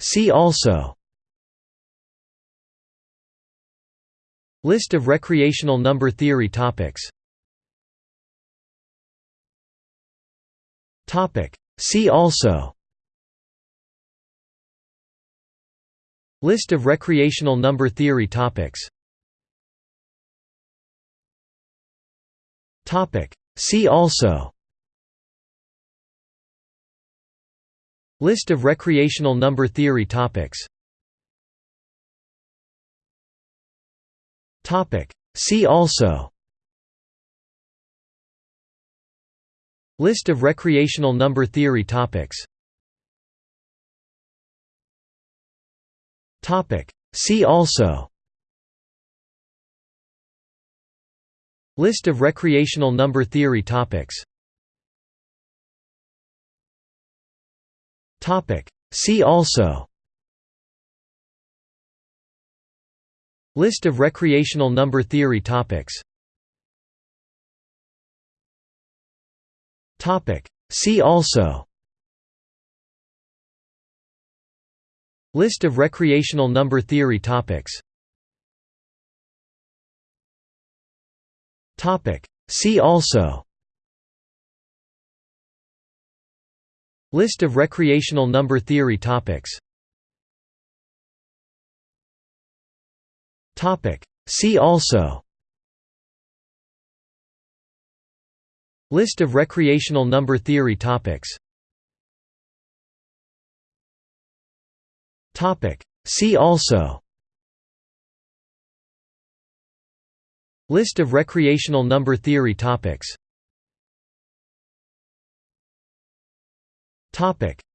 See also. List of recreational number theory topics. See also. List of recreational number theory topics. See also List of recreational number theory topics. See also. List of recreational number theory topics. See also. List of recreational number theory topics See also. List of recreational number theory topics. Topic. See also. List of recreational number theory topics. Topic. See also List of recreational number theory topics. See also. List of recreational number theory topics. See also. List of recreational number theory topics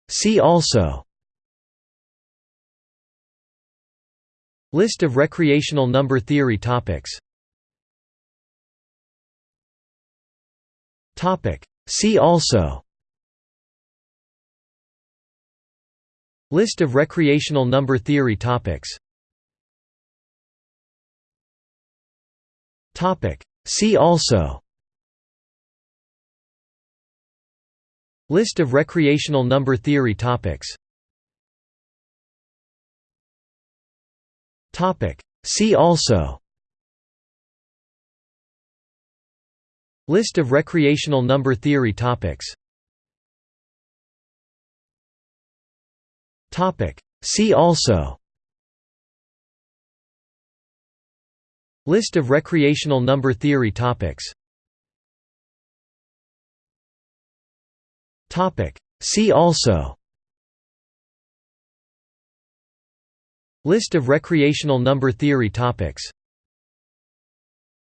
See also. List of recreational number theory topics. Topic. See also. List of recreational number theory topics. Topic. See also List of recreational number theory topics. See also. List of recreational number theory topics. See also. List of recreational number theory topics See also. List of recreational number theory topics